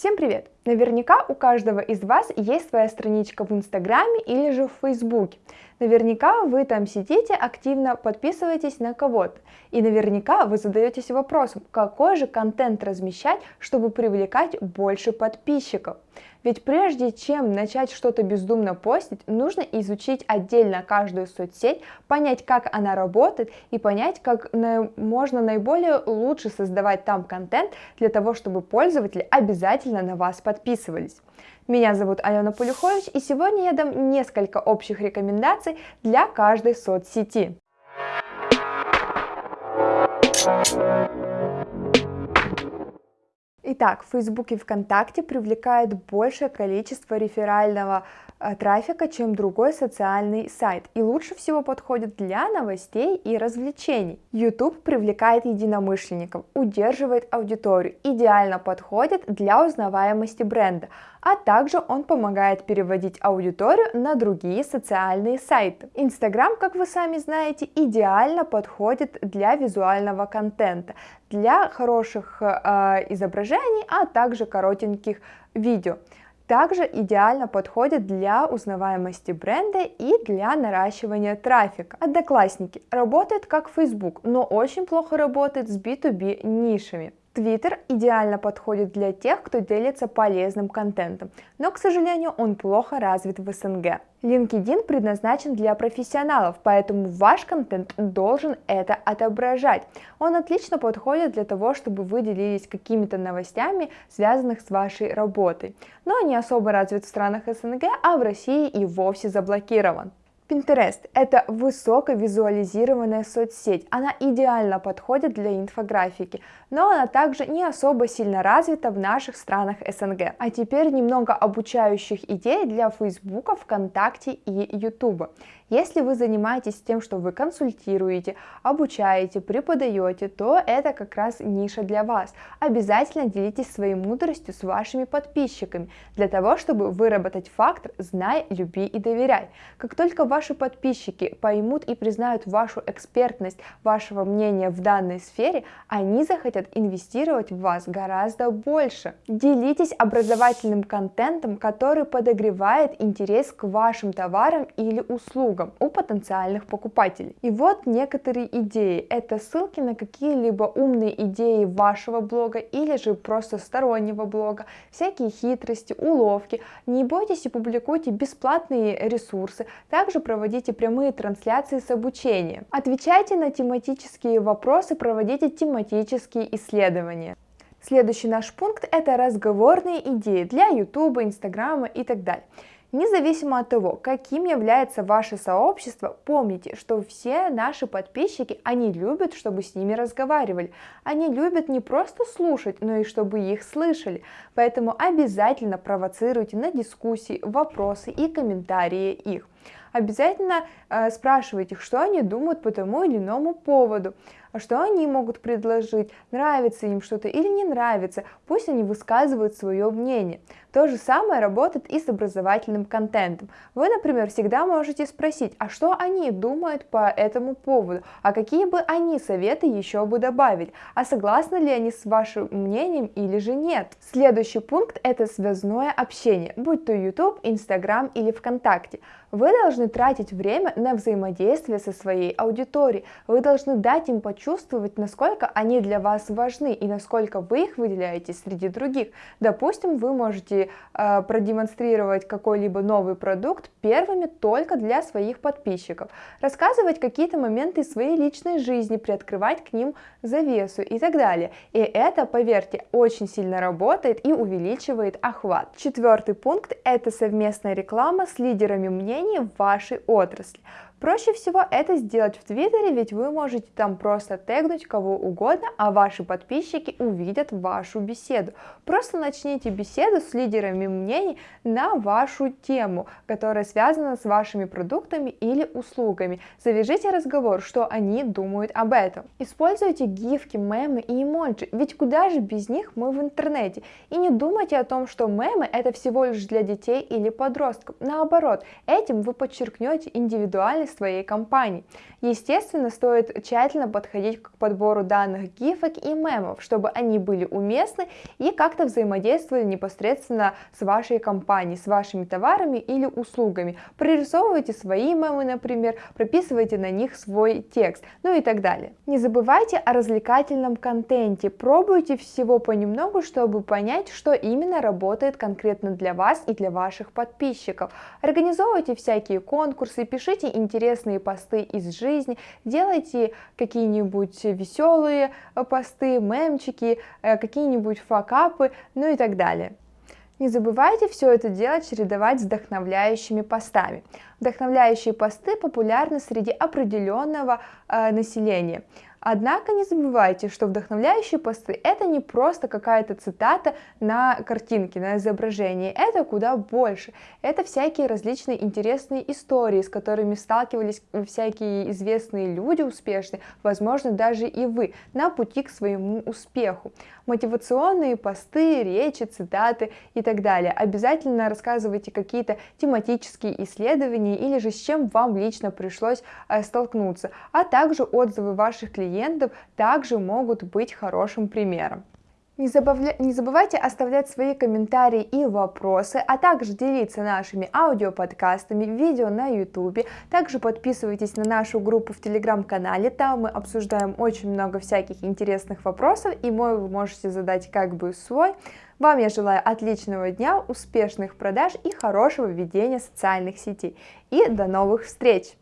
Всем привет! Наверняка у каждого из вас есть своя страничка в Инстаграме или же в Фейсбуке. Наверняка вы там сидите, активно подписываетесь на кого-то. И наверняка вы задаетесь вопросом, какой же контент размещать, чтобы привлекать больше подписчиков. Ведь прежде чем начать что-то бездумно постить, нужно изучить отдельно каждую соцсеть, понять, как она работает и понять, как можно наиболее лучше создавать там контент для того, чтобы пользователи обязательно на вас подписывались. Меня зовут Алена Полюхович, и сегодня я дам несколько общих рекомендаций для каждой соцсети. Итак, Facebook и ВКонтакте привлекают большее количество реферального э, трафика, чем другой социальный сайт, и лучше всего подходит для новостей и развлечений. YouTube привлекает единомышленников, удерживает аудиторию, идеально подходит для узнаваемости бренда, а также он помогает переводить аудиторию на другие социальные сайты. Инстаграм, как вы сами знаете, идеально подходит для визуального контента, для хороших э, изображений, а также коротеньких видео. Также идеально подходит для узнаваемости бренда и для наращивания трафика. Одноклассники работает как Facebook, но очень плохо работает с B2B нишами. Твиттер идеально подходит для тех, кто делится полезным контентом, но, к сожалению, он плохо развит в СНГ. LinkedIn предназначен для профессионалов, поэтому ваш контент должен это отображать. Он отлично подходит для того, чтобы вы делились какими-то новостями, связанных с вашей работой, но не особо развит в странах СНГ, а в России и вовсе заблокирован. Pinterest – это высоковизуализированная соцсеть. Она идеально подходит для инфографики, но она также не особо сильно развита в наших странах СНГ. А теперь немного обучающих идей для Фейсбука, ВКонтакте и Ютуба. Если вы занимаетесь тем, что вы консультируете, обучаете, преподаете, то это как раз ниша для вас. Обязательно делитесь своей мудростью с вашими подписчиками, для того, чтобы выработать фактор «знай, люби и доверяй». Как только ваши подписчики поймут и признают вашу экспертность, вашего мнения в данной сфере, они захотят инвестировать в вас гораздо больше. Делитесь образовательным контентом, который подогревает интерес к вашим товарам или услугам услугам у потенциальных покупателей. И вот некоторые идеи. Это ссылки на какие-либо умные идеи вашего блога или же просто стороннего блога, всякие хитрости, уловки. Не бойтесь и публикуйте бесплатные ресурсы. Также проводите прямые трансляции с обучением. Отвечайте на тематические вопросы, проводите тематические исследования. Следующий наш пункт – это разговорные идеи для YouTube, Инстаграма и так далее. Независимо от того, каким является ваше сообщество, помните, что все наши подписчики, они любят, чтобы с ними разговаривали. Они любят не просто слушать, но и чтобы их слышали. Поэтому обязательно провоцируйте на дискуссии, вопросы и комментарии их обязательно э, спрашивайте, что они думают по тому или иному поводу, а что они могут предложить, нравится им что-то или не нравится, пусть они высказывают свое мнение. То же самое работает и с образовательным контентом. Вы, например, всегда можете спросить, а что они думают по этому поводу, а какие бы они советы еще бы добавить, а согласны ли они с вашим мнением или же нет. Следующий пункт это связное общение, будь то YouTube, Instagram или ВКонтакте. Вы должны тратить время на взаимодействие со своей аудиторией, вы должны дать им почувствовать, насколько они для вас важны и насколько вы их выделяете среди других. Допустим, вы можете э, продемонстрировать какой-либо новый продукт первыми только для своих подписчиков, рассказывать какие-то моменты своей личной жизни, приоткрывать к ним завесу и так далее. И это, поверьте, очень сильно работает и увеличивает охват. Четвертый пункт – это совместная реклама с лидерами мнений в вашей отрасли. Проще всего это сделать в Твиттере, ведь вы можете там просто тегнуть кого угодно, а ваши подписчики увидят вашу беседу. Просто начните беседу с лидерами мнений на вашу тему, которая связана с вашими продуктами или услугами. Завяжите разговор, что они думают об этом. Используйте гифки, мемы и эмоджи, ведь куда же без них мы в интернете. И не думайте о том, что мемы это всего лишь для детей или подростков. Наоборот, этим вы подчеркнете индивидуальность своей компании. Естественно, стоит тщательно подходить к подбору данных гифок и мемов, чтобы они были уместны и как-то взаимодействовали непосредственно с вашей компанией, с вашими товарами или услугами. Прорисовывайте свои мемы, например, прописывайте на них свой текст, ну и так далее. Не забывайте о развлекательном контенте, пробуйте всего понемногу, чтобы понять, что именно работает конкретно для вас и для ваших подписчиков. Организовывайте всякие конкурсы, пишите интересные посты из жизни, делайте какие-нибудь веселые э, посты, мемчики, э, какие-нибудь факапы, ну и так далее. Не забывайте все это делать чередовать с вдохновляющими постами. Вдохновляющие посты популярны среди определенного э, населения. Однако не забывайте, что вдохновляющие посты это не просто какая-то цитата на картинке, на изображении, это куда больше. Это всякие различные интересные истории, с которыми сталкивались всякие известные люди успешные, возможно даже и вы, на пути к своему успеху. Мотивационные посты, речи, цитаты и так далее. Обязательно рассказывайте какие-то тематические исследования или же с чем вам лично пришлось э, столкнуться, а также отзывы ваших клиентов клиентов также могут быть хорошим примером. Не, забавля... не забывайте оставлять свои комментарии и вопросы, а также делиться нашими аудиоподкастами, видео на YouTube. Также подписывайтесь на нашу группу в телеграм-канале, там мы обсуждаем очень много всяких интересных вопросов, и мой вы можете задать как бы свой. Вам я желаю отличного дня, успешных продаж и хорошего ведения социальных сетей. И до новых встреч!